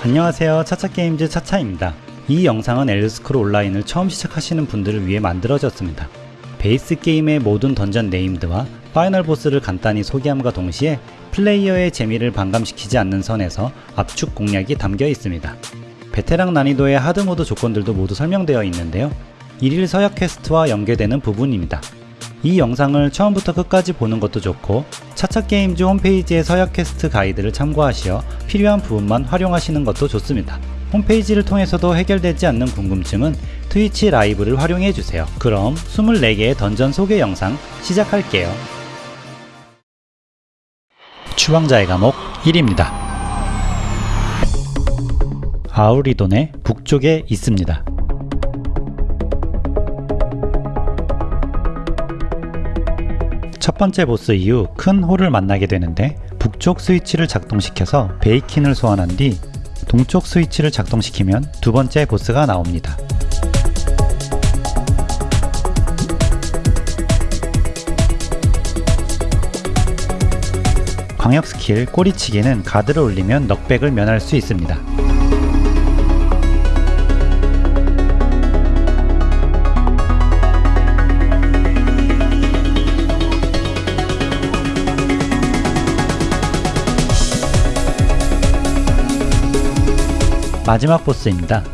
안녕하세요. 차차게임즈 차차입니다. 이 영상은 엘더스크롤 온라인을 처음 시작하시는 분들을 위해 만들어졌습니다. base game의 모든 dungeon named와 final boss를 간단히 소개함과 동시에 플레이어의 재미를 반감시키지 않는 선에서 압축 공략이 담겨 있습니다. 베테랑 난이도의 hard mode 조건들도 모두 설명되어 있는데요. 일일 서약 quest와 연계되는 부분입니다 이 영상을 처음부터 끝까지 보는 것도 좋고 차차게임즈 홈페이지의 서약 퀘스트 가이드를 참고하시어 필요한 부분만 활용하시는 것도 좋습니다. 홈페이지를 통해서도 해결되지 않는 궁금증은 트위치 라이브를 활용해주세요. 그럼 24개의 던전 소개 영상 시작할게요. 추방자의 감옥 1입니다. 아우리돈의 북쪽에 있습니다. 첫 번째 보스 이후 큰 홀을 만나게 되는데 북쪽 스위치를 작동시켜서 베이킨을 소환한 뒤 동쪽 스위치를 작동시키면 두 번째 보스가 나옵니다. 광역 스킬 꼬리치기는 가드를 올리면 knockback을 면할 수 있습니다. 마지막 보스입니다.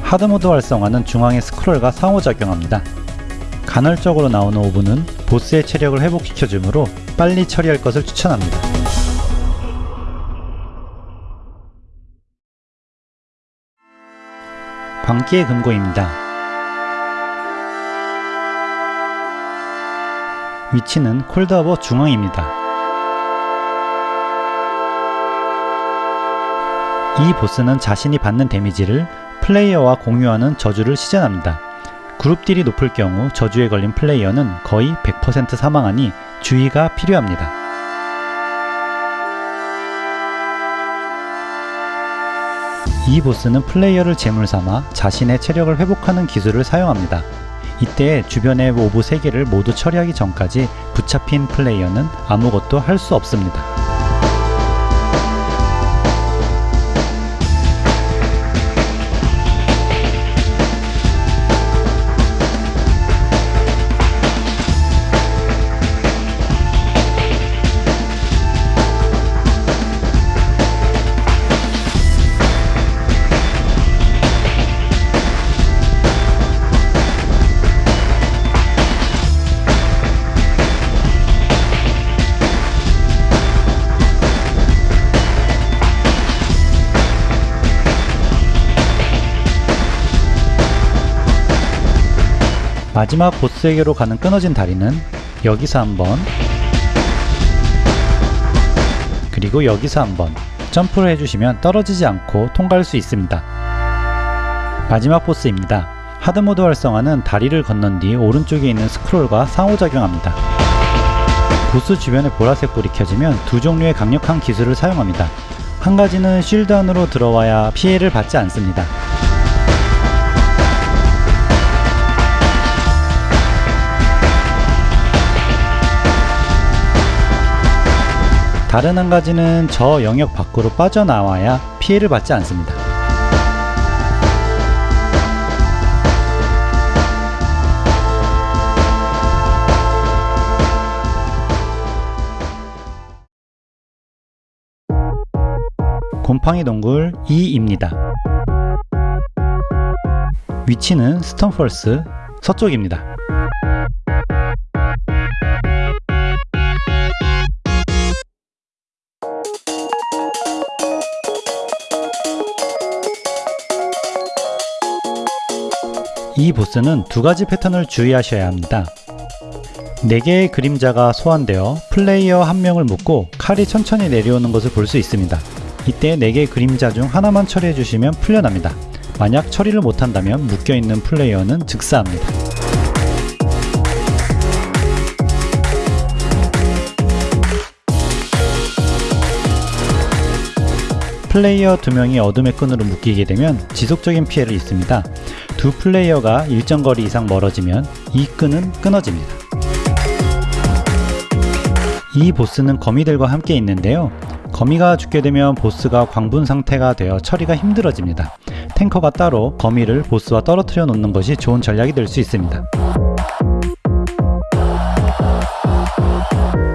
하드모드 활성화는 중앙의 스크롤과 상호작용합니다. 간헐적으로 나오는 오브는 보스의 체력을 회복시켜주므로 빨리 처리할 것을 추천합니다. 광기의 금고입니다. 위치는 콜드하버 중앙입니다. 이 보스는 자신이 받는 데미지를 플레이어와 공유하는 저주를 시전합니다. 그룹 딜이 높을 경우 저주에 걸린 플레이어는 거의 100% 사망하니 주의가 필요합니다. 이 보스는 플레이어를 제물 삼아 자신의 체력을 회복하는 기술을 사용합니다. 이때 주변의 orb 3개를 모두 처리하기 전까지 붙잡힌 플레이어는 아무것도 할 수 없습니다. 마지막 보스에게로 가는 끊어진 다리는 여기서 한번 그리고 여기서 한번 점프를 해주시면 떨어지지 않고 통과할 수 있습니다. 마지막 보스입니다. 하드모드 활성화는 다리를 건넌 뒤 오른쪽에 있는 스크롤과 상호작용합니다. 보스 주변에 보라색 불이 켜지면 두 종류의 강력한 기술을 사용합니다. 한 가지는 쉴드 안으로 들어와야 피해를 받지 않습니다. 다른 한 가지는 저 영역 밖으로 빠져나와야 피해를 받지 않습니다. 곰팡이 동굴 2입니다. 위치는 스톤펄스 서쪽입니다. 이 보스는 두 가지 패턴을 주의하셔야 합니다. 4개의 그림자가 소환되어 플레이어 한 명을 묶고 칼이 천천히 내려오는 것을 볼 수 있습니다. 이때 4개의 그림자 중 하나만 처리해 주시면 풀려납니다. 만약 처리를 못한다면 묶여있는 플레이어는 즉사합니다. 플레이어 2명이 어둠의 끈으로 묶이게 되면 지속적인 피해를 입습니다. 두 플레이어가 일정 거리 이상 멀어지면 이 끈은 끊어집니다. 이 보스는 거미들과 함께 있는데요. 거미가 죽게 되면 보스가 광분 상태가 되어 처리가 힘들어집니다. 탱커가 따로 거미를 보스와 떨어뜨려 놓는 것이 좋은 전략이 될 수 있습니다.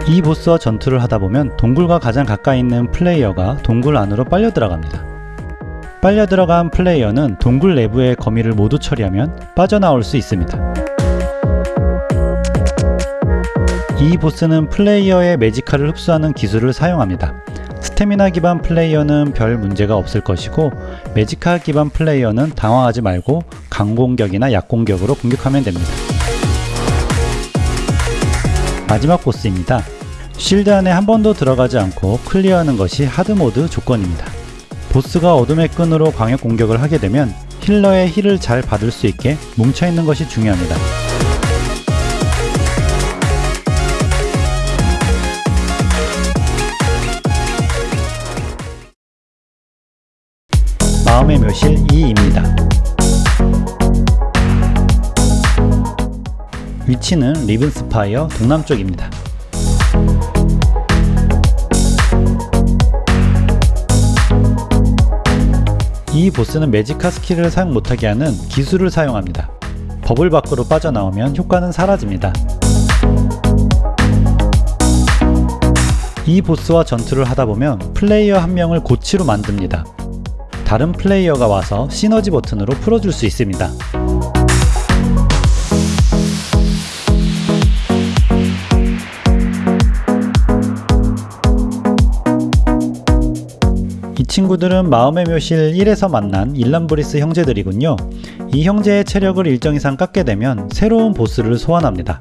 이 보스와 전투를 하다 보면 동굴과 가장 가까이 있는 플레이어가 동굴 안으로 빨려 들어갑니다. 빨려 들어간 플레이어는 동굴 내부의 거미를 모두 처리하면 빠져나올 수 있습니다. 이 보스는 플레이어의 Magicka를 흡수하는 기술을 사용합니다. 스태미나 기반 플레이어는 별 문제가 없을 것이고 Magicka 기반 플레이어는 당황하지 말고 강공격이나 약공격으로 공격하면 됩니다. 마지막 보스입니다. shield 안에 한 번도 들어가지 않고 클리어하는 것이 hard mode 조건입니다. 보스가 어둠의 끈으로 광역 공격을 하게 되면 healer의 heal을 잘 받을 수 있게 뭉쳐있는 것이 중요합니다. 마음의 묘실 2입니다. 위치는 리븐스파이어 동남쪽입니다. 이 보스는 Magicka 스킬을 사용 못하게 하는 기술을 사용합니다. 버블 밖으로 빠져나오면 효과는 사라집니다. 이 보스와 전투를 하다보면 플레이어 한 명을 고치로 만듭니다. 다른 플레이어가 와서 시너지 버튼으로 풀어줄 수 있습니다. 이 친구들은 마음의 묘실 1에서 만난 일람브리스 형제들이군요. 이 형제의 체력을 일정 이상 깎게 되면 새로운 보스를 소환합니다.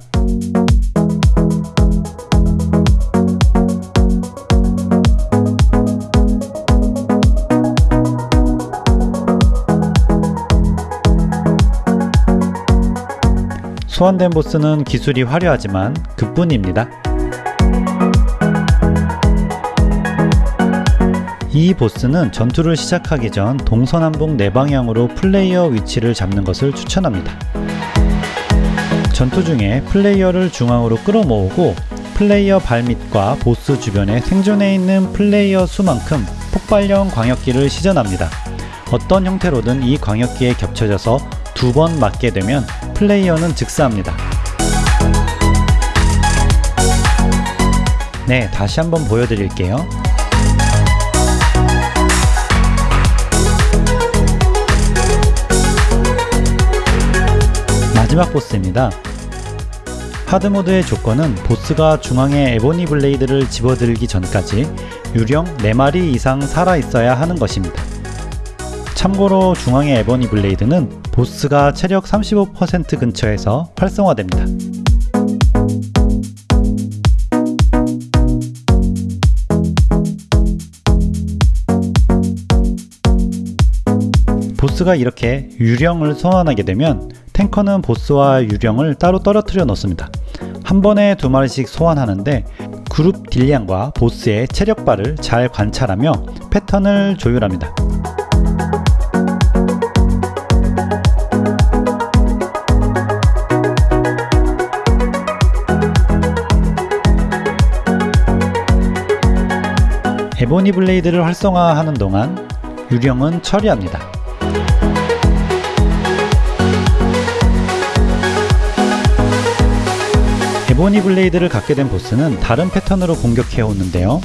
소환된 보스는 기술이 화려하지만 그뿐입니다. 이 보스는 전투를 시작하기 전 동서남북 네 방향으로 플레이어 위치를 잡는 것을 추천합니다. 전투 중에 플레이어를 중앙으로 끌어모으고 플레이어 발밑과 보스 주변에 생존해 있는 플레이어 수만큼 폭발형 광역기를 시전합니다. 어떤 형태로든 이 광역기에 겹쳐져서 두 번 맞게 되면 플레이어는 즉사합니다. 네, 다시 한번 보여드릴게요. 마지막 보스입니다. hard mode의 조건은 보스가 중앙에 에보니 블레이드를 집어들기 전까지 유령 4마리 이상 살아있어야 하는 것입니다. 참고로 중앙의 에보니 블레이드는 보스가 체력 35% 근처에서 활성화됩니다. 보스가 이렇게 유령을 소환하게 되면 탱커는 보스와 유령을 따로 떨어뜨려 놓습니다. 한 번에 두 마리씩 소환하는데 그룹 딜량과 보스의 체력바를 잘 관찰하며 패턴을 조율합니다. 에보니 블레이드를 활성화하는 동안 유령은 처리합니다. 에보니 블레이드를 갖게 된 보스는 다른 패턴으로 공격해 오는데요.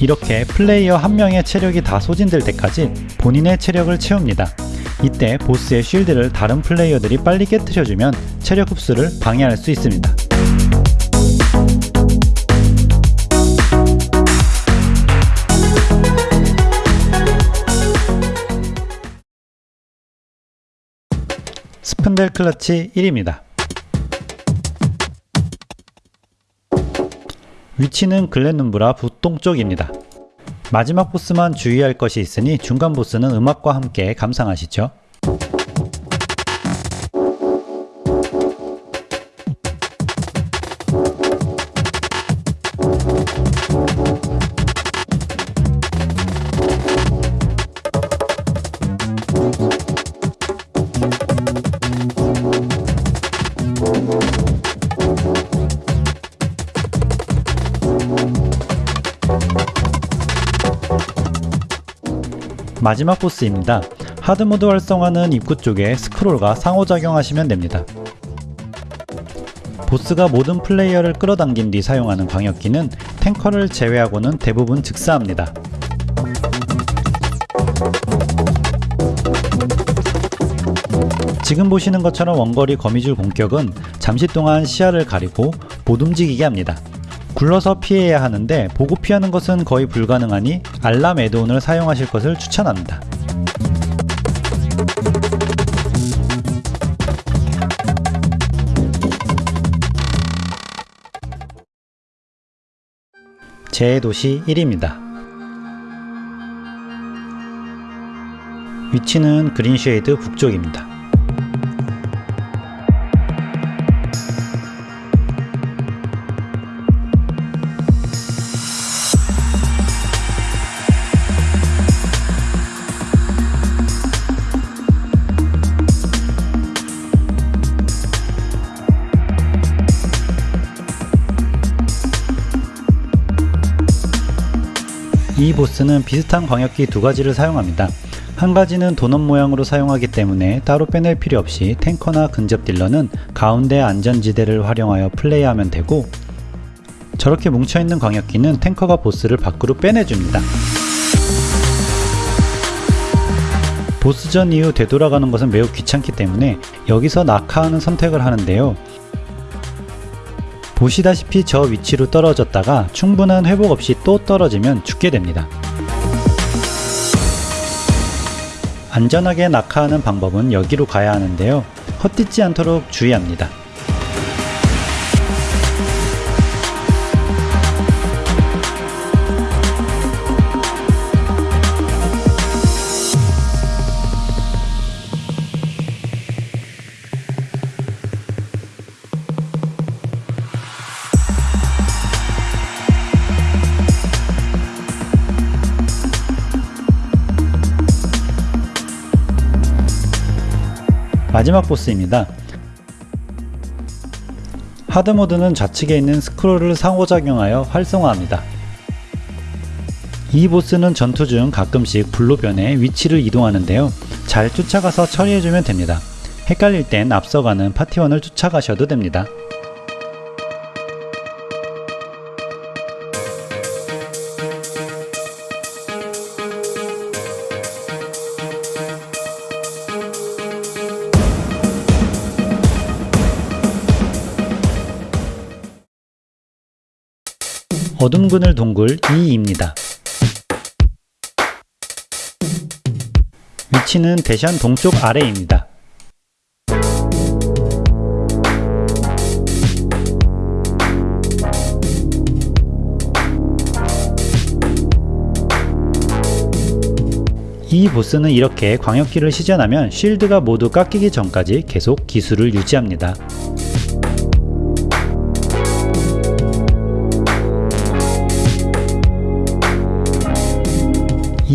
이렇게 플레이어 한 명의 체력이 다 소진될 때까지 본인의 체력을 채웁니다. 이때 보스의 shield를 다른 플레이어들이 빨리 깨뜨려주면 체력 흡수를 방해할 수 있습니다. 스푼델 클러치 1입니다. 위치는 글렌눈브라 북동쪽입니다. 마지막 보스만 주의할 것이 있으니 중간 보스는 음악과 함께 감상하시죠. 마지막 보스입니다. 하드모드 활성화는 입구 쪽에 스크롤과 상호작용하시면 됩니다. 보스가 모든 플레이어를 끌어당긴 뒤 사용하는 광역기는 탱커를 제외하고는 대부분 즉사합니다. 지금 보시는 것처럼 원거리 거미줄 공격은 잠시 동안 시야를 가리고 못 움직이게 합니다. 굴러서 피해야 하는데 보고 피하는 것은 거의 불가능하니 알람 에드온을 사용하실 것을 추천합니다. 제 도시 1입니다. 위치는 그린쉐이드 북쪽입니다. 이 보스는 비슷한 광역기 두 가지를 사용합니다. 한 가지는 도넛 모양으로 사용하기 때문에 따로 빼낼 필요 없이 탱커나 근접 딜러는 가운데 안전지대를 활용하여 플레이하면 되고 저렇게 뭉쳐있는 광역기는 탱커가 보스를 밖으로 빼내줍니다. 보스전 이후 되돌아가는 것은 매우 귀찮기 때문에 여기서 낙하하는 선택을 하는데요. 보시다시피 저 위치로 떨어졌다가 충분한 회복 없이 또 떨어지면 죽게 됩니다. 안전하게 낙하하는 방법은 여기로 가야 하는데요. 헛디지 않도록 주의합니다. 마지막 보스입니다. 하드모드는 좌측에 있는 스크롤을 상호작용하여 활성화합니다. 이 보스는 전투 중 가끔씩 불로 변해 위치를 이동하는데요. 잘 쫓아가서 처리해주면 됩니다. 헷갈릴 땐 앞서가는 파티원을 쫓아가셔도 됩니다. 어둠 그늘 동굴 2입니다. 위치는 대션 동쪽 아래입니다. 이 보스는 이렇게 광역기를 시전하면 쉴드가 모두 깎이기 전까지 계속 기술을 유지합니다.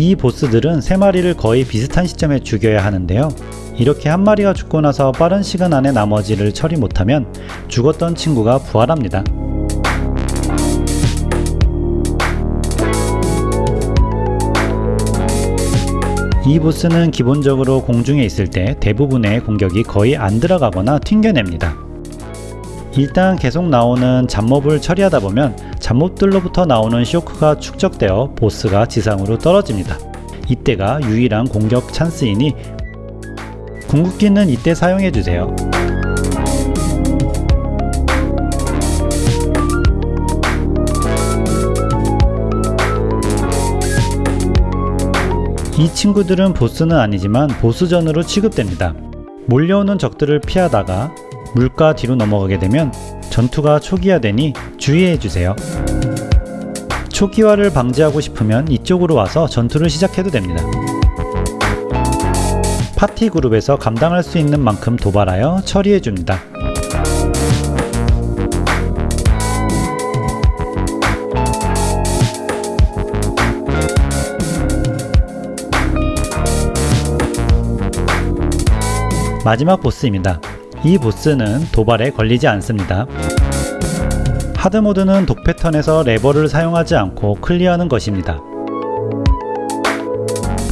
이 보스들은 3마리를 거의 비슷한 시점에 죽여야 하는데요. 이렇게 한 마리가 죽고 나서 빠른 시간 안에 나머지를 처리 못하면 죽었던 친구가 부활합니다. 이 보스는 기본적으로 공중에 있을 때 대부분의 공격이 거의 안 들어가거나 튕겨냅니다. 일단 계속 나오는 잡몹을 처리하다 보면 잡몹들로부터 나오는 쇼크가 축적되어 보스가 지상으로 떨어집니다. 이때가 유일한 공격 찬스이니 궁극기는 이때 사용해주세요. 이 친구들은 보스는 아니지만 보스전으로 취급됩니다. 몰려오는 적들을 피하다가 물가 뒤로 넘어가게 되면 전투가 초기화되니 주의해주세요. 초기화를 방지하고 싶으면 이쪽으로 와서 전투를 시작해도 됩니다. 파티 그룹에서 감당할 수 있는 만큼 도발하여 처리해줍니다. 마지막 보스입니다. 이 보스는 도발에 걸리지 않습니다. hard mode는 독 패턴에서 레버를 사용하지 않고 클리어하는 것입니다.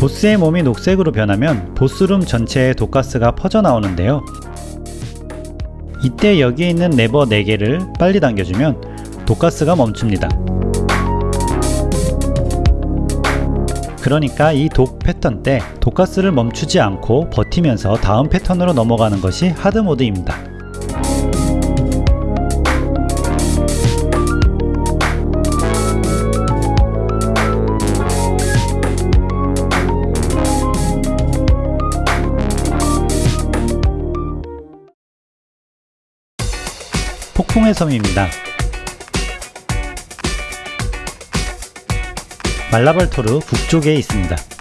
보스의 몸이 녹색으로 변하면 보스room 전체에 독가스가 퍼져 나오는데요. 이때 여기에 있는 레버 4개를 빨리 당겨주면 독가스가 멈춥니다. 그러니까 이 독 패턴 때 독가스를 멈추지 않고 버티면서 다음 패턴으로 넘어가는 것이 하드모드입니다. 폭풍의 섬입니다. 말라발토르 북쪽에 있습니다.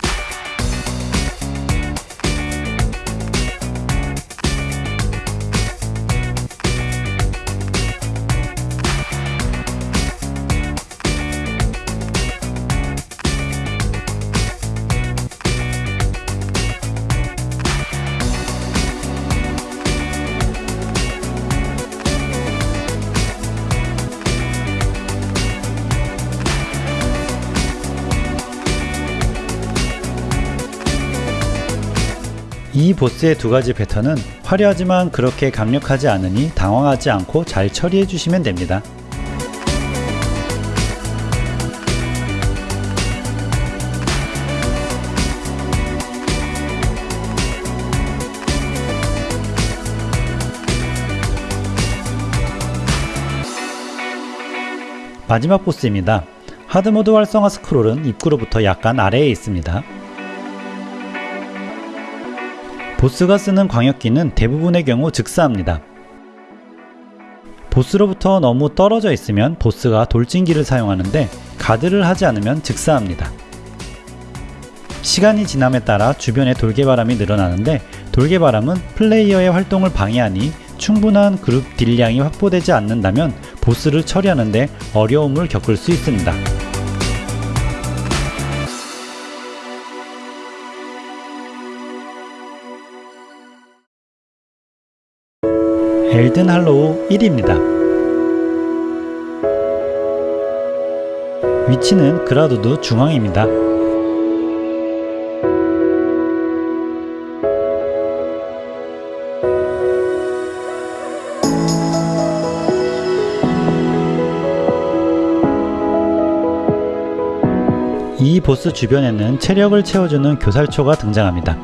이 보스의 두 가지 패턴은 화려하지만 그렇게 강력하지 않으니 당황하지 않고 잘 처리해 주시면 됩니다. 마지막 보스입니다. 하드모드 활성화 스크롤은 입구로부터 약간 아래에 있습니다. 보스가 쓰는 광역기는 대부분의 경우 즉사합니다. 보스로부터 너무 떨어져 있으면 보스가 돌진기를 사용하는데 가드를 하지 않으면 즉사합니다. 시간이 지남에 따라 주변에 돌개바람이 늘어나는데 돌개바람은 플레이어의 활동을 방해하니 충분한 그룹 딜량이 확보되지 않는다면 보스를 처리하는데 어려움을 겪을 수 있습니다. 엘든 할로우 1입니다. 위치는 그라도드 중앙입니다. 이 보스 주변에는 체력을 채워주는 교살초가 등장합니다.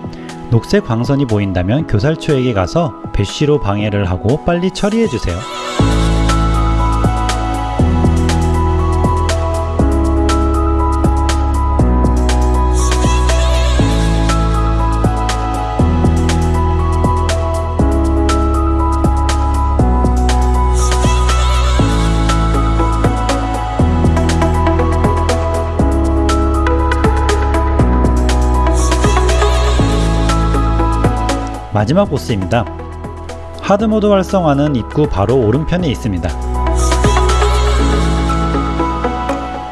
녹색 광선이 보인다면 교살초에게 가서 배쉬로 방해를 하고 빨리 처리해주세요. 마지막 보스입니다. 하드모드 활성화는 입구 바로 오른편에 있습니다.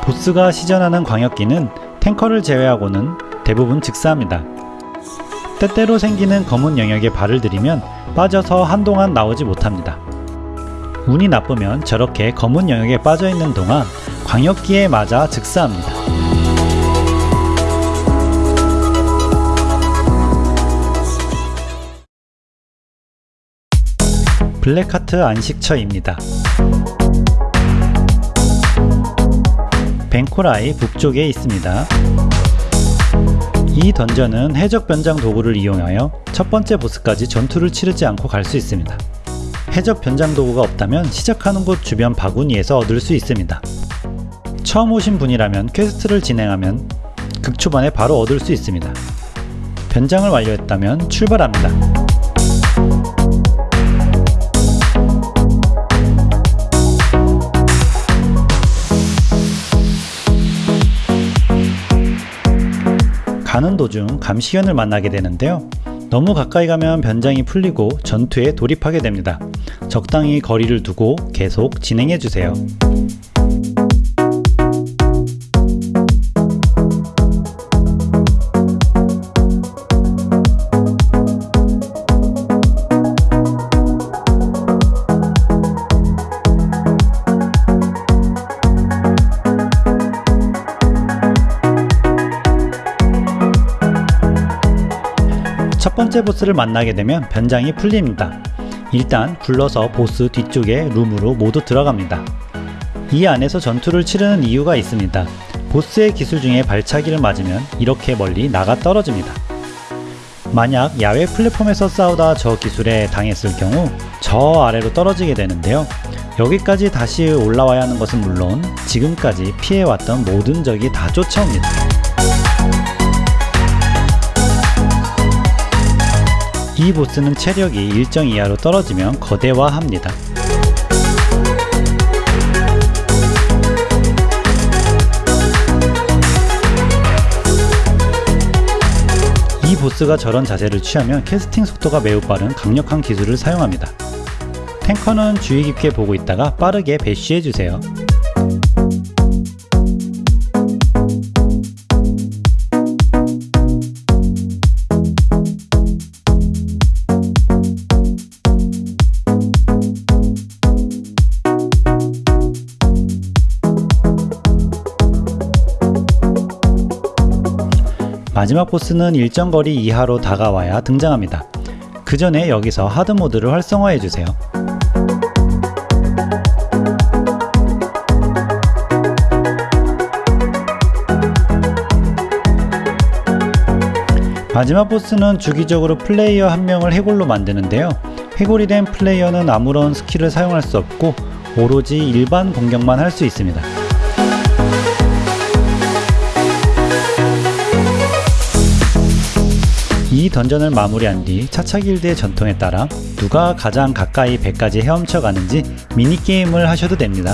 보스가 시전하는 광역기는 탱커를 제외하고는 대부분 즉사합니다. 때때로 생기는 검은 영역에 발을 들이면 빠져서 한동안 나오지 못합니다. 운이 나쁘면 저렇게 검은 영역에 빠져 있는 동안 광역기에 맞아 즉사합니다. 블랙하트 안식처입니다. 벤코라이 북쪽에 있습니다. 이 던전은 해적 변장 도구를 이용하여 첫 번째 보스까지 전투를 치르지 않고 갈 수 있습니다. 해적 변장 도구가 없다면 시작하는 곳 주변 바구니에서 얻을 수 있습니다. 처음 오신 분이라면 quest를 진행하면 극초반에 바로 얻을 수 있습니다. 변장을 완료했다면 출발합니다. 가는 도중 감시견을 만나게 되는데요. 너무 가까이 가면 변장이 풀리고 전투에 돌입하게 됩니다. 적당히 거리를 두고 계속 진행해 주세요. 첫 번째 보스를 만나게 되면 변장이 풀립니다. 일단 굴러서 보스 뒤쪽에 룸으로 모두 들어갑니다. 이 안에서 전투를 치르는 이유가 있습니다. 보스의 기술 중에 발차기를 맞으면 이렇게 멀리 나가 떨어집니다. 만약 야외 플랫폼에서 싸우다 저 기술에 당했을 경우 저 아래로 떨어지게 되는데요. 여기까지 다시 올라와야 하는 것은 물론 지금까지 피해왔던 모든 적이 다 쫓아옵니다. 이 보스는 체력이 일정 이하로 떨어지면 거대화합니다. 이 보스가 저런 자세를 취하면 캐스팅 속도가 매우 빠른 강력한 기술을 사용합니다. 탱커는 주의 깊게 보고 있다가 빠르게 배쉬해주세요. 마지막 보스는 일정 거리 이하로 다가와야 등장합니다. 그 전에 여기서 hard mode를 활성화해 주세요. 마지막 보스는 주기적으로 플레이어 한 명을 해골로 만드는데요. 해골이 된 플레이어는 아무런 스킬을 사용할 수 없고 오로지 일반 공격만 할 수 있습니다. 이 던전을 마무리한 뒤 차차 길드의 전통에 따라 누가 가장 가까이 배까지 헤엄쳐 가는지 미니게임을 하셔도 됩니다.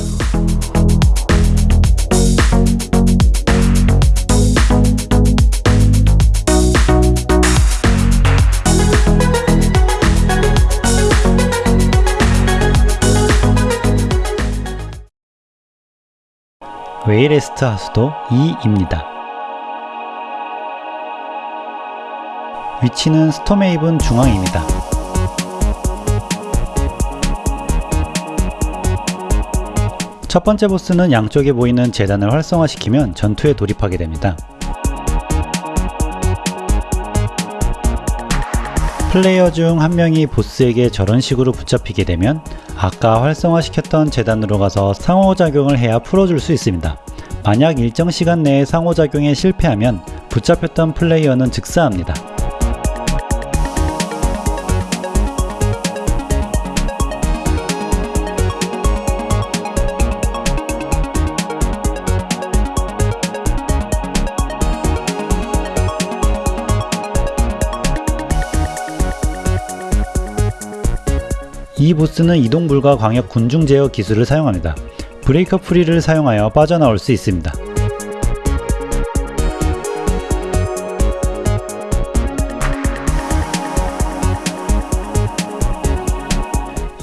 웨이레스트 하수도 2입니다. 위치는 스톰에이븐 중앙입니다. 첫 번째 보스는 양쪽에 보이는 재단을 활성화시키면 전투에 돌입하게 됩니다. 플레이어 중 한 명이 보스에게 저런 식으로 붙잡히게 되면 아까 활성화시켰던 재단으로 가서 상호작용을 해야 풀어줄 수 있습니다. 만약 일정 시간 내에 상호작용에 실패하면 붙잡혔던 플레이어는 즉사합니다. 이 보스는 이동 불가 광역 군중 제어 기술을 사용합니다. 브레이커 프리를 사용하여 빠져나올 수 있습니다.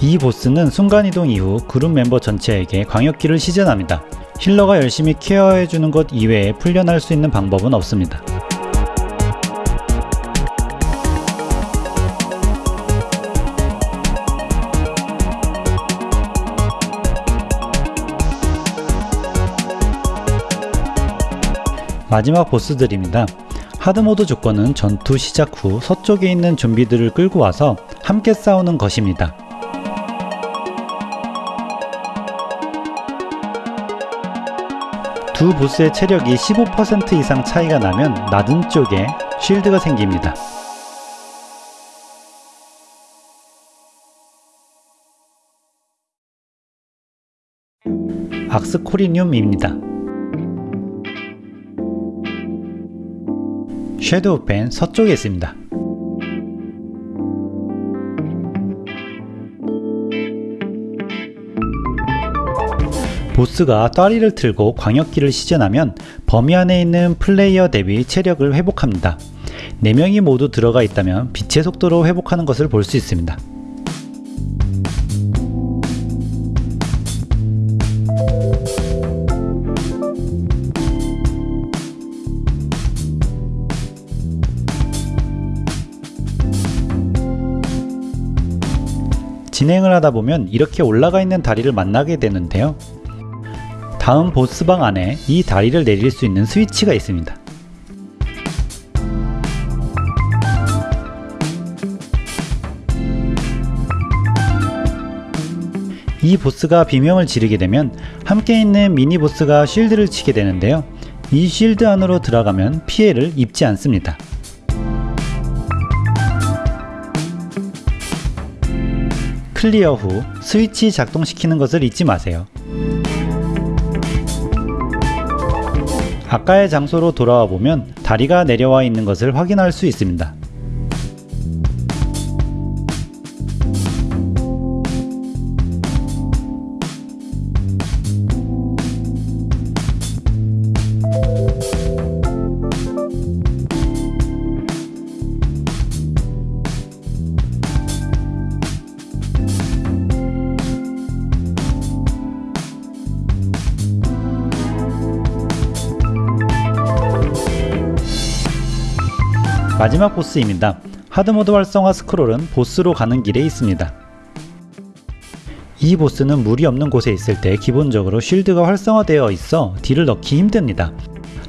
이 보스는 순간이동 이후 그룹 멤버 전체에게 광역기를 시전합니다. 힐러가 열심히 케어해주는 것 이외에 풀려날 수 있는 방법은 없습니다. 마지막 보스들입니다. 하드모드 조건은 전투 시작 후 서쪽에 있는 좀비들을 끌고 와서 함께 싸우는 것입니다. 두 보스의 체력이 15% 이상 차이가 나면 낮은 쪽에 쉴드가 생깁니다. 악스코리늄입니다. 섀도우 펜 서쪽에 있습니다. 보스가 따리를 틀고 광역기를 시전하면 범위 안에 있는 플레이어 대비 체력을 회복합니다. 4명이 모두 들어가 있다면 빛의 속도로 회복하는 것을 볼 수 있습니다. 진행을 하다 보면 이렇게 올라가 있는 다리를 만나게 되는데요. 다음 보스방 안에 이 다리를 내릴 수 있는 스위치가 있습니다. 이 보스가 비명을 지르게 되면 함께 있는 미니 보스가 쉴드를 치게 되는데요. 이 쉴드 안으로 들어가면 피해를 입지 않습니다. 클리어 후 스위치 작동시키는 것을 잊지 마세요. 아까의 장소로 돌아와 보면 다리가 내려와 있는 것을 확인할 수 있습니다. 마지막 보스입니다. 하드모드 활성화 스크롤은 보스로 가는 길에 있습니다. 이 보스는 물이 없는 곳에 있을 때 기본적으로 쉴드가 활성화되어 있어 딜을 넣기 힘듭니다.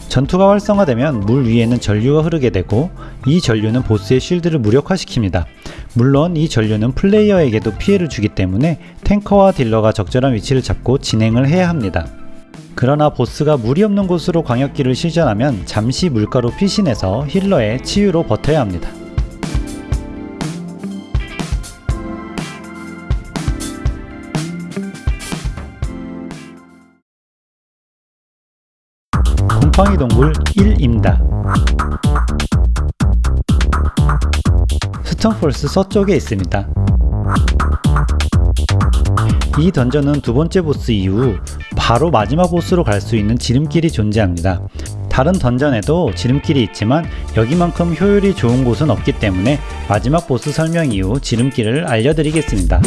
전투가 활성화되면 물 위에는 전류가 흐르게 되고 이 전류는 보스의 쉴드를 무력화시킵니다. 물론 이 전류는 플레이어에게도 피해를 주기 때문에 탱커와 딜러가 적절한 위치를 잡고 진행을 해야 합니다. 그러나 보스가 물이 없는 곳으로 광역기를 실전하면 잠시 물가로 피신해서 힐러의 치유로 버텨야 합니다. 곰팡이 동굴 1입니다. 스톤폴스 서쪽에 있습니다. 이 던전은 두 번째 보스 이후 바로 마지막 보스로 갈 수 있는 지름길이 존재합니다. 다른 던전에도 지름길이 있지만 여기만큼 효율이 좋은 곳은 없기 때문에 마지막 보스 설명 이후 지름길을 알려드리겠습니다.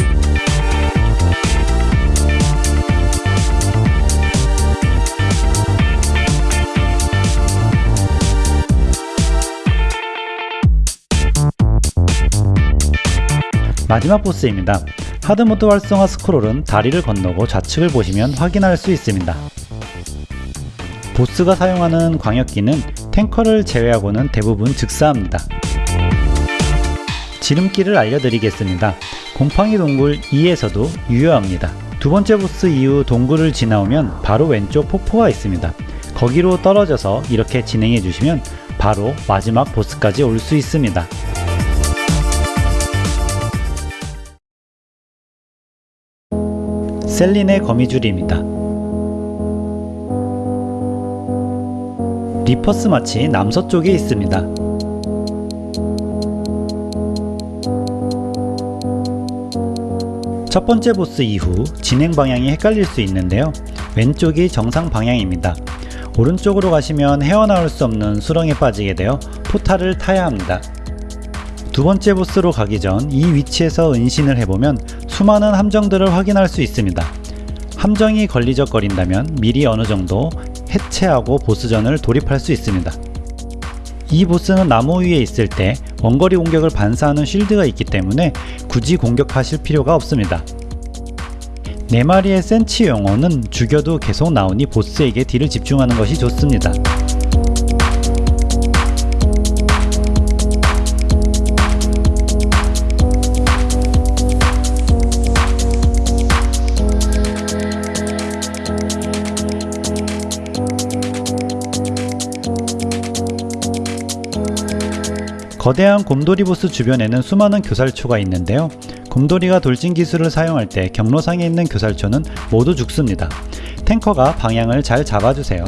마지막 보스입니다. 하드모드 활성화 스크롤은 다리를 건너고 좌측을 보시면 확인할 수 있습니다. 보스가 사용하는 광역기는 탱커를 제외하고는 대부분 즉사합니다. 지름길을 알려드리겠습니다. 곰팡이 동굴 2에서도 유효합니다. 두 번째 보스 이후 동굴을 지나오면 바로 왼쪽 폭포가 있습니다. 거기로 떨어져서 이렇게 진행해 주시면 바로 마지막 보스까지 올 수 있습니다. 셀린의 거미줄입니다. Reaper's March 남서쪽에 있습니다. 첫 번째 보스 이후 진행 방향이 헷갈릴 수 있는데요. 왼쪽이 정상 방향입니다. 오른쪽으로 가시면 헤어나올 수 없는 수렁에 빠지게 되어 포탈을 타야 합니다. 두 번째 보스로 가기 전 이 위치에서 은신을 해보면 수많은 함정들을 확인할 수 있습니다. 함정이 걸리적거린다면 미리 어느 정도 해체하고 보스전을 돌입할 수 있습니다. 이 보스는 나무 위에 있을 때 원거리 공격을 반사하는 쉴드가 있기 때문에 굳이 공격하실 필요가 없습니다. 4마리의 센치 용어는 죽여도 계속 나오니 보스에게 딜을 집중하는 것이 좋습니다. 거대한 곰돌이 보스 주변에는 수많은 교살초가 있는데요. 곰돌이가 돌진 기술을 사용할 때 경로상에 있는 교살초는 모두 죽습니다. 탱커가 방향을 잘 잡아주세요.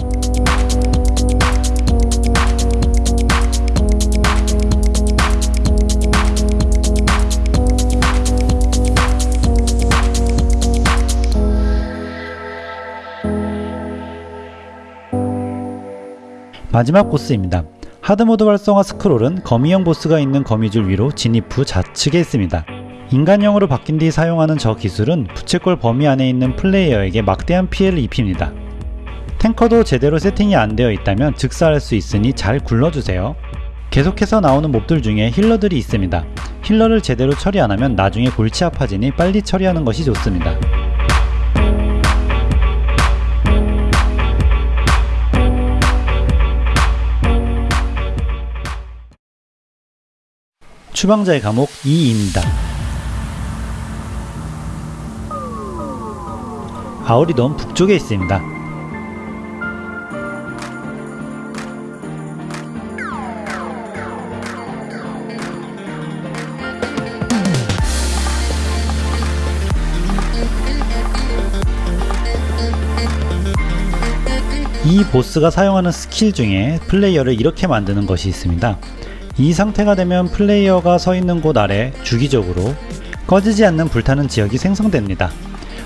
마지막 보스입니다. 하드모드 활성화 스크롤은 거미형 보스가 있는 거미줄 위로 진입 후 좌측에 있습니다. 인간형으로 바뀐 뒤 사용하는 저 기술은 부채꼴 범위 안에 있는 플레이어에게 막대한 피해를 입힙니다. 탱커도 제대로 세팅이 안 되어 있다면 즉사할 수 있으니 잘 굴러주세요. 계속해서 나오는 몹들 중에 힐러들이 있습니다. 힐러를 제대로 처리 안하면 나중에 골치 아파지니 빨리 처리하는 것이 좋습니다. 추방자의 감옥 2입니다. 아우리돔 북쪽에 있습니다. 이 보스가 사용하는 스킬 중에 플레이어를 이렇게 만드는 것이 있습니다. 이 상태가 되면 플레이어가 서 있는 곳 아래 주기적으로 꺼지지 않는 불타는 지역이 생성됩니다.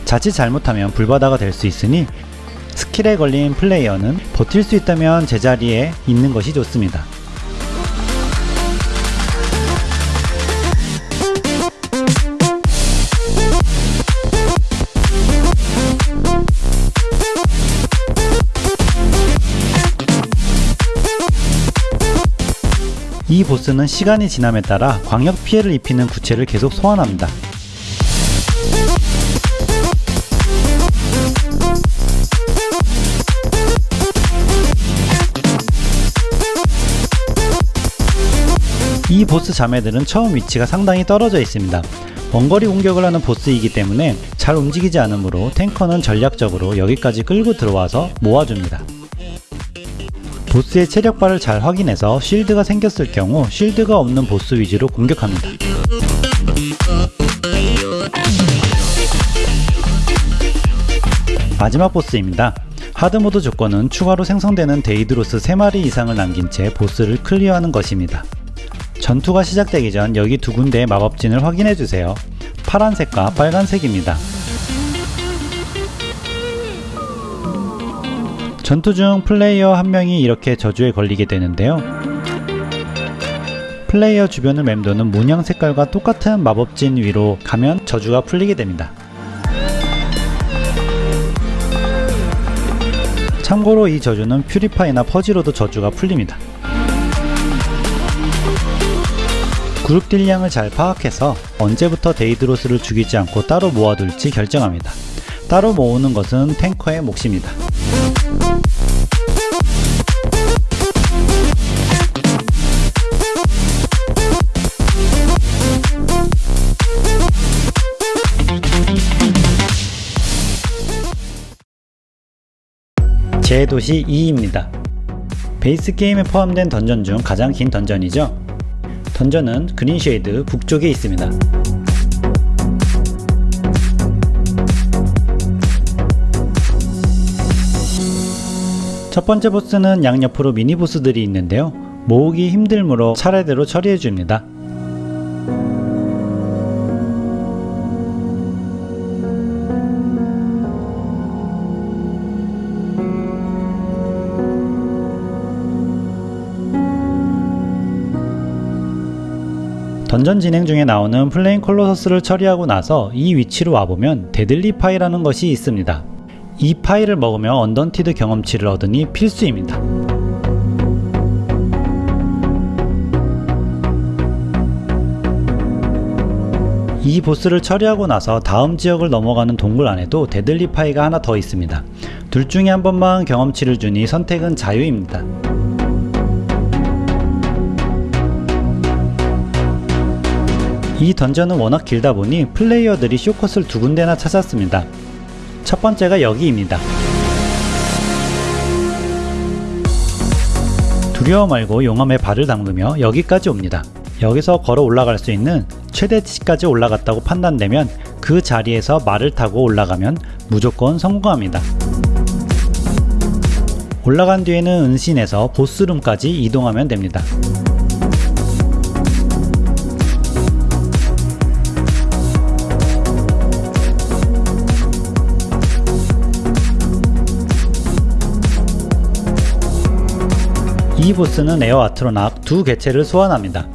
자칫 잘못하면 불바다가 될 수 있으니 스킬에 걸린 플레이어는 버틸 수 있다면 제자리에 있는 것이 좋습니다. 이 보스는 시간이 지남에 따라 광역 피해를 입히는 구체를 계속 소환합니다. 이 보스 자매들은 처음 위치가 상당히 떨어져 있습니다. 원거리 공격을 하는 보스이기 때문에 잘 움직이지 않으므로 탱커는 전략적으로 여기까지 끌고 들어와서 모아줍니다. 보스의 체력바를 잘 확인해서 쉴드가 생겼을 경우 쉴드가 없는 보스 위주로 공격합니다. 마지막 보스입니다. hard mode 조건은 추가로 생성되는 데이드로스 3마리 이상을 남긴 채 보스를 클리어하는 것입니다. 전투가 시작되기 전 여기 두 군데의 마법진을 확인해주세요. 파란색과 빨간색입니다. 전투 중 플레이어 한 명이 이렇게 저주에 걸리게 되는데요. 플레이어 주변을 맴도는 문양 색깔과 똑같은 마법진 위로 가면 저주가 풀리게 됩니다. 참고로 이 저주는 purify나 purge로도 저주가 풀립니다. 그룹 딜량을 잘 파악해서 언제부터 데이드로스를 죽이지 않고 따로 모아둘지 결정합니다. 따로 모으는 것은 탱커의 몫입니다. 제 도시 2입니다. 베이스 게임에 포함된 던전 중 가장 긴 던전이죠. 던전은 그린쉐이드 북쪽에 있습니다. 첫 번째 보스는 양옆으로 미니 보스들이 있는데요. 모으기 힘들므로 차례대로 처리해 줍니다. 던전 진행 중에 나오는 Flame Colossus를 처리하고 나서 이 위치로 와보면 deadly pie라는 것이 있습니다. 이 파이를 먹으면 Undaunted 경험치를 얻으니 필수입니다. 이 보스를 처리하고 나서 다음 지역을 넘어가는 동굴 안에도 deadly pie가 하나 더 있습니다. 둘 중에 한 번만 경험치를 주니 선택은 자유입니다. 이 던전은 워낙 길다 보니 플레이어들이 쇼컷을 두 군데나 찾았습니다. 첫 번째가 여기입니다. 두려워 말고 용암에 발을 담그며 여기까지 옵니다. 여기서 걸어 올라갈 수 있는 최대치까지 올라갔다고 판단되면 그 자리에서 말을 타고 올라가면 무조건 성공합니다. 올라간 뒤에는 은신해서 보스룸까지 이동하면 됩니다. 이 보스는 Air Atronach 두 개체를 소환합니다.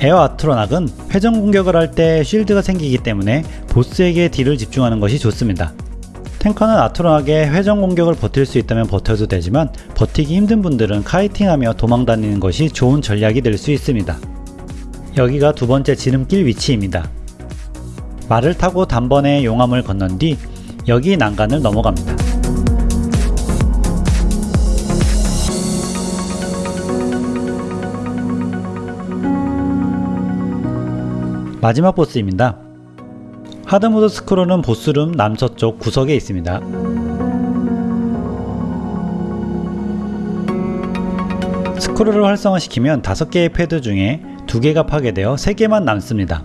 Air Atronach은 회전 공격을 할 때 쉴드가 생기기 때문에 보스에게 딜을 집중하는 것이 좋습니다. 탱커는 Atronach의 회전 공격을 버틸 수 있다면 버텨도 되지만 버티기 힘든 분들은 kiting하며 도망다니는 것이 좋은 전략이 될 수 있습니다. 여기가 두 번째 지름길 위치입니다. 말을 타고 단번에 용암을 건넌 뒤 여기 난간을 넘어갑니다. 마지막 보스입니다. hard mode 스크롤은 boss room 남서쪽 구석에 있습니다. 스크롤을 활성화시키면 5개의 패드 중에 2개가 파괴되어 3개만 남습니다.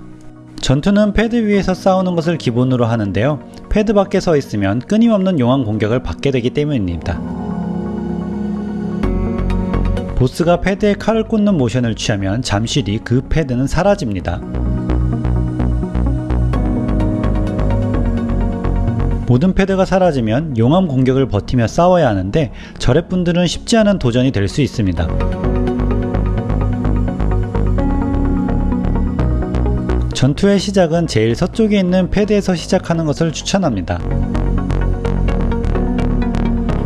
전투는 패드 위에서 싸우는 것을 기본으로 하는데요. 패드 밖에 서 있으면 끊임없는 용암 공격을 받게 되기 때문입니다. 보스가 패드에 칼을 꽂는 모션을 취하면 잠시 뒤 그 패드는 사라집니다. 모든 패드가 사라지면 용암 공격을 버티며 싸워야 하는데 저랩분들은 쉽지 않은 도전이 될 수 있습니다. 전투의 시작은 제일 서쪽에 있는 패드에서 시작하는 것을 추천합니다.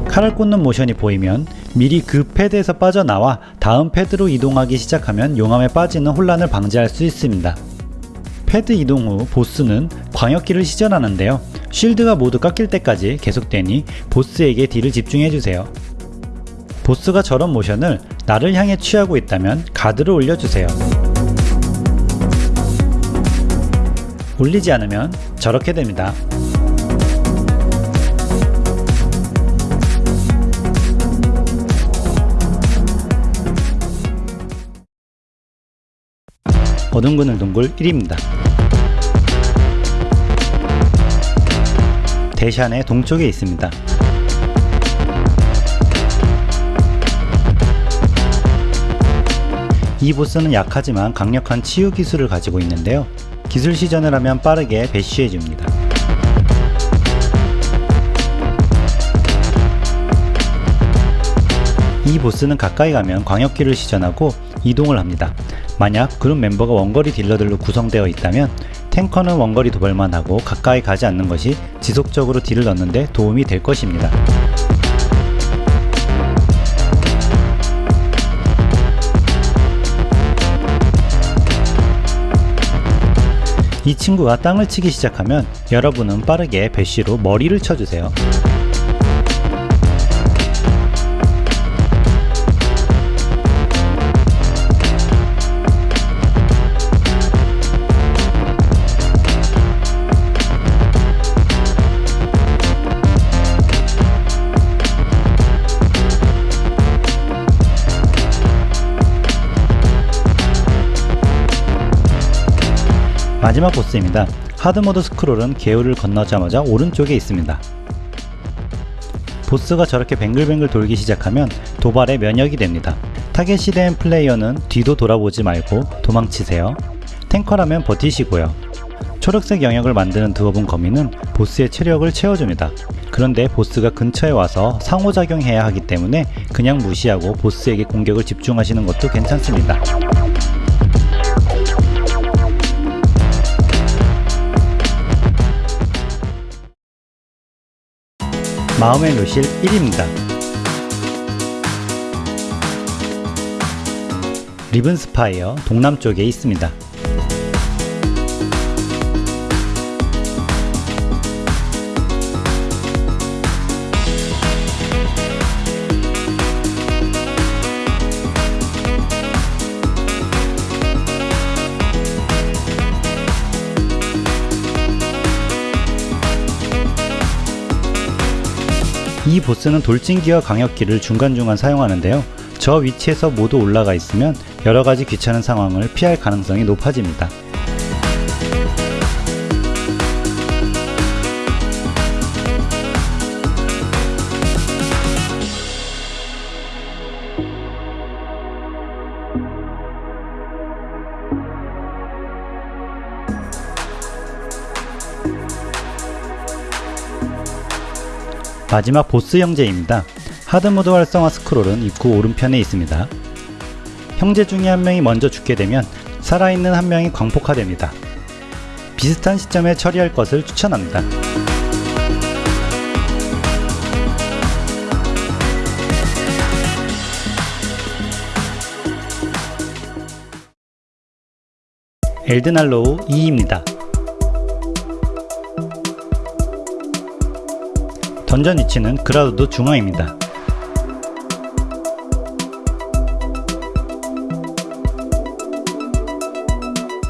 칼을 꽂는 모션이 보이면 미리 그 패드에서 빠져나와 다음 패드로 이동하기 시작하면 용암에 빠지는 혼란을 방지할 수 있습니다. 패드 이동 후 보스는 광역기를 시전하는데요. 쉴드가 모두 깎일 때까지 계속되니 보스에게 딜을 집중해주세요. 보스가 저런 모션을 나를 향해 취하고 있다면 가드를 올려주세요. 올리지 않으면 저렇게 됩니다. 어둠 그늘 동굴 1입니다. 대샨의 동쪽에 있습니다. 이 보스는 약하지만 강력한 치유 기술을 가지고 있는데요. 기술 시전을 하면 빠르게 배쉬해줍니다. 이 보스는 가까이 가면 광역기를 시전하고 이동을 합니다. 만약 그룹 멤버가 원거리 딜러들로 구성되어 있다면 탱커는 원거리 도발만 하고 가까이 가지 않는 것이 지속적으로 딜을 넣는데 도움이 될 것입니다. 이 친구가 땅을 치기 시작하면 여러분은 빠르게 배쉬로 머리를 쳐주세요. 마지막 보스입니다. 하드모드 스크롤은 개울을 건너자마자 오른쪽에 있습니다. 보스가 저렇게 뱅글뱅글 돌기 시작하면 도발에 면역이 됩니다. 타겟이 된 플레이어는 뒤도 돌아보지 말고 도망치세요. 탱커라면 버티시고요. 초록색 영역을 만드는 드워븐 거미는 보스의 체력을 채워줍니다. 그런데 보스가 근처에 와서 상호작용해야 하기 때문에 그냥 무시하고 보스에게 공격을 집중하시는 것도 괜찮습니다. 마음의 묘실 1입니다. 리븐스파이어 동남쪽에 있습니다. 보스는 돌진기와 광역기를 중간중간 사용하는데요. 저 위치에서 모두 올라가 있으면 여러가지 귀찮은 상황을 피할 가능성이 높아집니다. 마지막 보스 형제입니다. 하드모드 활성화 스크롤은 입구 오른편에 있습니다. 형제 중에 한 명이 먼저 죽게 되면 살아있는 한 명이 광폭화됩니다. 비슷한 시점에 처리할 것을 추천합니다. 엘드날로우 2입니다. 던전 위치는 그라우드 중앙입니다.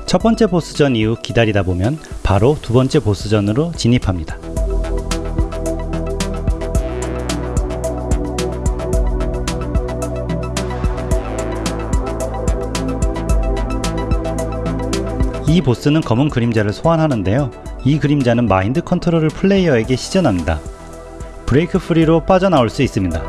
첫 번째 보스전 이후 기다리다 보면 바로 두 번째 보스전으로 진입합니다. 이 보스는 검은 그림자를 소환하는데요. 이 그림자는 마인드 컨트롤을 플레이어에게 시전합니다. break free로 빠져나올 수 있습니다.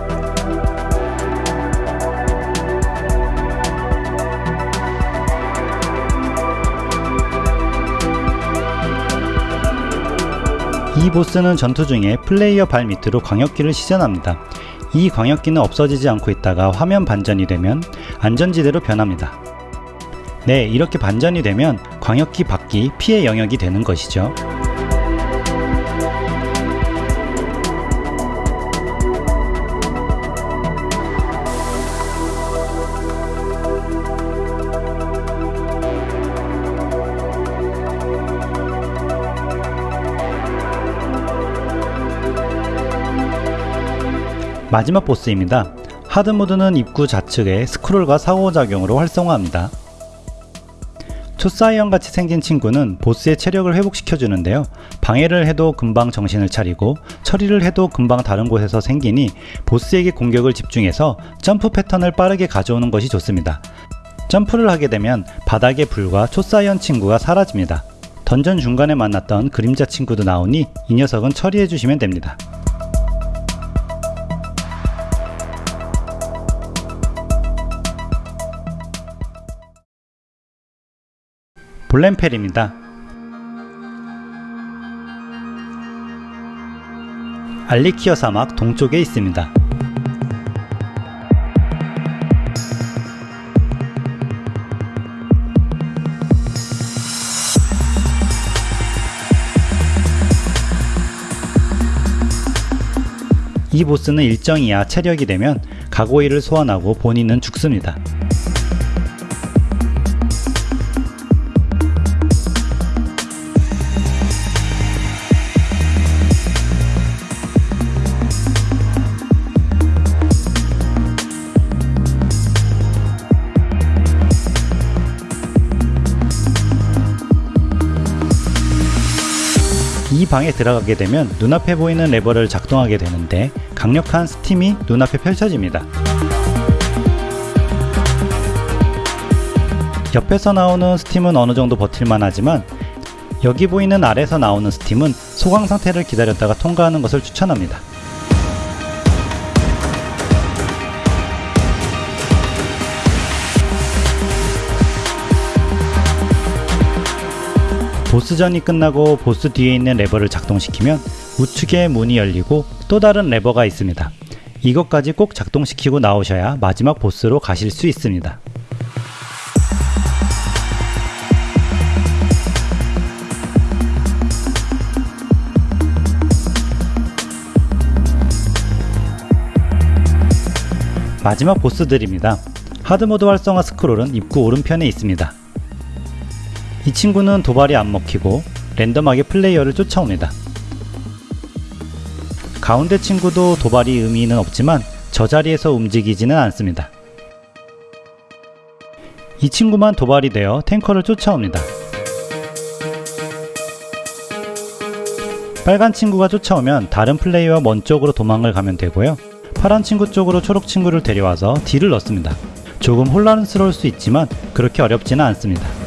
이 보스는 전투 중에 플레이어 발 밑으로 광역기를 시전합니다. 이 광역기는 없어지지 않고 있다가 화면 반전이 되면 안전지대로 변합니다. 네, 이렇게 반전이 되면 광역기 밖이 피해 영역이 되는 것이죠. 마지막 보스입니다. 하드모드는 입구 좌측에 스크롤과 상호작용으로 활성화합니다. 초사이언 같이 생긴 친구는 보스의 체력을 회복시켜주는데요. 방해를 해도 금방 정신을 차리고 처리를 해도 금방 다른 곳에서 생기니 보스에게 공격을 집중해서 점프 패턴을 빠르게 가져오는 것이 좋습니다. 점프를 하게 되면 바닥의 불과 초사이언 친구가 사라집니다. 던전 중간에 만났던 그림자 친구도 나오니 이 녀석은 처리해 주시면 됩니다. 볼렌펠입니다. 알리키어 사막 동쪽에 있습니다. 이 보스는 일정 이하 체력이 되면 가고이를 소환하고 본인은 죽습니다. 방에 들어가게 되면 눈앞에 보이는 레버를 작동하게 되는데 강력한 스팀이 눈앞에 펼쳐집니다. 옆에서 나오는 스팀은 어느정도 버틸만 하지만 여기 보이는 아래서 나오는 스팀은 소강 상태를 기다렸다가 통과하는 것을 추천합니다. 보스전이 끝나고 보스 뒤에 있는 레버를 작동시키면 우측에 문이 열리고 또 다른 레버가 있습니다. 이것까지 꼭 작동시키고 나오셔야 마지막 보스로 가실 수 있습니다. 마지막 보스들입니다. 하드모드 활성화 스크롤은 입구 오른편에 있습니다. 이 친구는 도발이 안 먹히고 랜덤하게 플레이어를 쫓아옵니다. 가운데 친구도 도발이 의미는 없지만 저 자리에서 움직이지는 않습니다. 이 친구만 도발이 되어 탱커를 쫓아옵니다. 빨간 친구가 쫓아오면 다른 플레이어와 먼 쪽으로 도망을 가면 되고요. 파란 친구 쪽으로 초록 친구를 데려와서 딜을 넣습니다. 조금 혼란스러울 수 있지만 그렇게 어렵지는 않습니다.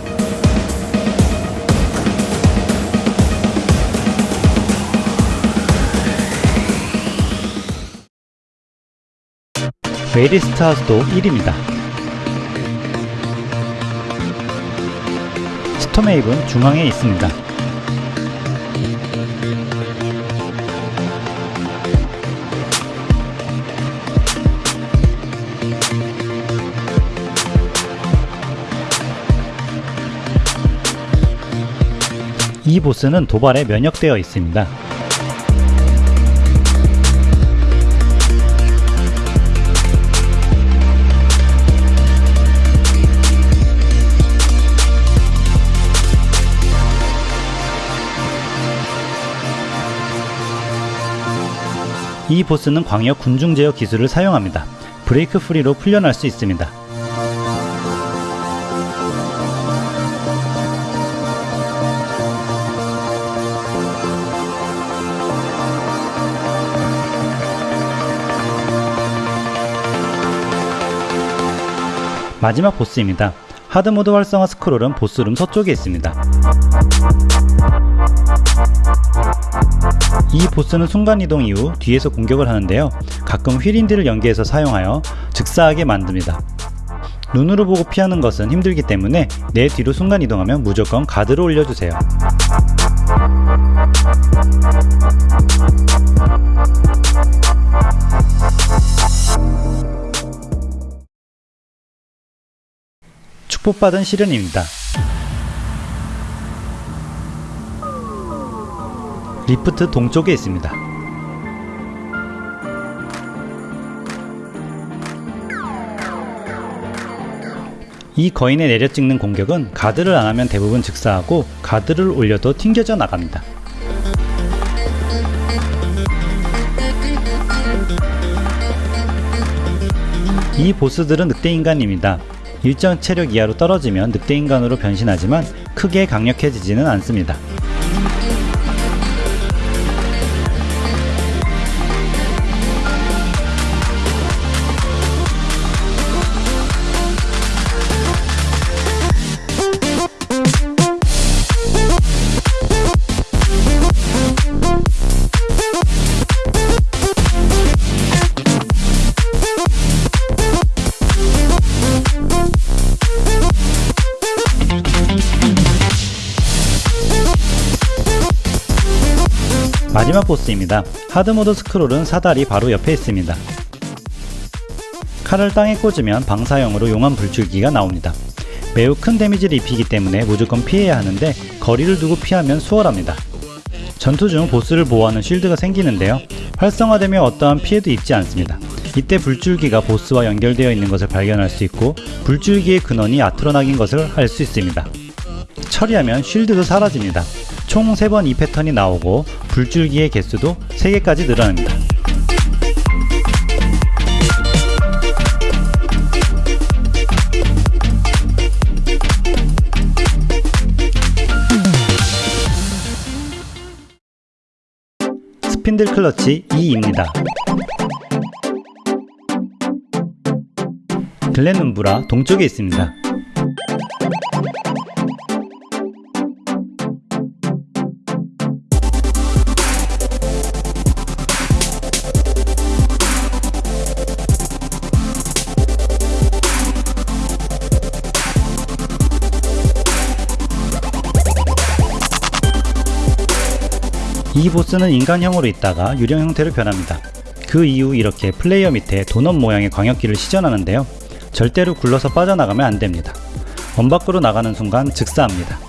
웨리스타스도 1입니다. 스톰웨이브는 중앙에 있습니다. 이 보스는 도발에 면역되어 있습니다. 이 보스는 광역 군중 제어 기술을 사용합니다. 브레이크 프리로 풀려날 수 있습니다. 마지막 보스입니다. 하드모드 활성화 스크롤은 보스룸 서쪽에 있습니다. 이 보스는 순간이동 이후 뒤에서 공격을 하는데요. 가끔 휠인디를 연계해서 사용하여 즉사하게 만듭니다. 눈으로 보고 피하는 것은 힘들기 때문에 내 뒤로 순간이동하면 무조건 가드를 올려주세요. 축복받은 시련입니다. 리프트 동쪽에 있습니다. 이 거인에 내려 찍는 공격은 가드를 안하면 대부분 즉사하고 가드를 올려도 튕겨져 나갑니다. 이 보스들은 늑대인간입니다. 일정 체력 이하로 떨어지면 늑대인간으로 변신하지만 크게 강력해지지는 않습니다. 마지막 보스입니다. 하드모드 스크롤은 사다리 바로 옆에 있습니다. 칼을 땅에 꽂으면 방사형으로 용암 불줄기가 나옵니다. 매우 큰 데미지를 입히기 때문에 무조건 피해야 하는데 거리를 두고 피하면 수월합니다. 전투 중 보스를 보호하는 쉴드가 생기는데요. 활성화되면 어떠한 피해도 입지 않습니다. 이때 불줄기가 보스와 연결되어 있는 것을 발견할 수 있고 불줄기의 근원이 아트로낙인 것을 알 수 있습니다. 처리하면 쉴드도 사라집니다. 총 3번 이 패턴이 나오고 불줄기의 개수도 3개까지 늘어납니다. 스핀들 클러치 2입니다. 글렌 눈브라 동쪽에 있습니다. 이 보스는 인간형으로 있다가 유령 형태로 변합니다. 그 이후 이렇게 플레이어 밑에 도넛 모양의 광역기를 시전하는데요. 절대로 굴러서 빠져나가면 안됩니다. 원 밖으로 나가는 순간 즉사합니다.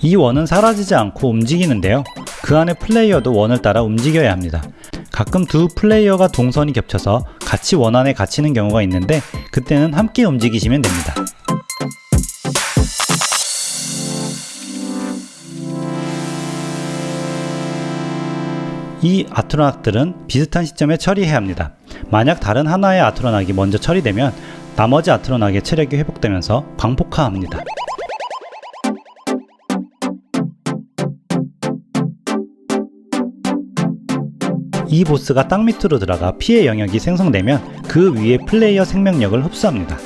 이 원은 사라지지 않고 움직이는데요. 그 안에 플레이어도 원을 따라 움직여야 합니다. 가끔 두 플레이어가 동선이 겹쳐서 같이 원 안에 갇히는 경우가 있는데 그때는 함께 움직이시면 됩니다. 이 아트로낙들은 비슷한 시점에 처리해야 합니다. 만약 다른 하나의 아트로낙이 먼저 처리되면 나머지 아트로낙의 체력이 회복되면서 광폭화합니다. 이 보스가 땅 밑으로 들어가 피해 영역이 생성되면 그 위에 플레이어 생명력을 흡수합니다.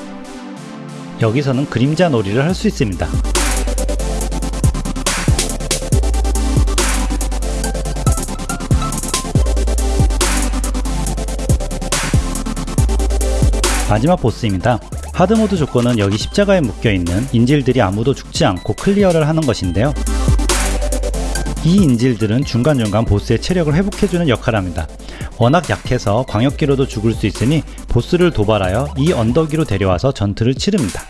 여기서는 그림자 놀이를 할 수 있습니다. 마지막 보스입니다. 하드모드 조건은 여기 십자가에 묶여있는 인질들이 아무도 죽지 않고 클리어를 하는 것인데요. 이 인질들은 중간중간 보스의 체력을 회복해주는 역할을 합니다. 워낙 약해서 광역기로도 죽을 수 있으니 보스를 도발하여 이 언덕 위로 데려와서 전투를 치릅니다.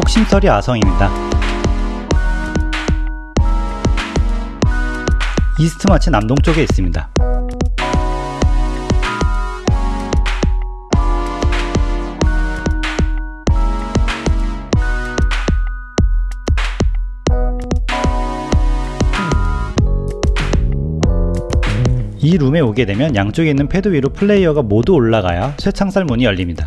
혹심서리 아성입니다. 이스트마치 남동쪽에 있습니다. 이 룸에 오게 되면 양쪽에 있는 패드 위로 플레이어가 모두 올라가야 쇠창살 문이 열립니다.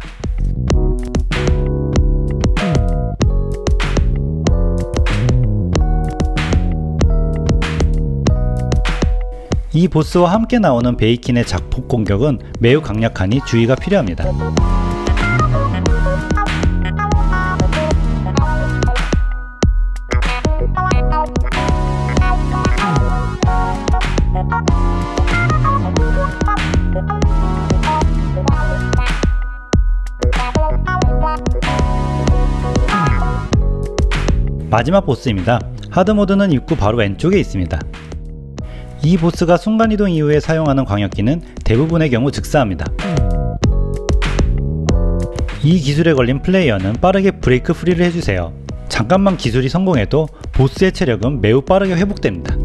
이 보스와 함께 나오는 베이킨의 작폭 공격은 매우 강력하니 주의가 필요합니다. 마지막 보스입니다. 하드모드는 입구 바로 왼쪽에 있습니다. 이 보스가 순간이동 이후에 사용하는 광역기는 대부분의 경우 즉사합니다. 이 기술에 걸린 플레이어는 빠르게 브레이크 프리를 해주세요. 잠깐만 기술이 성공해도 보스의 체력은 매우 빠르게 회복됩니다.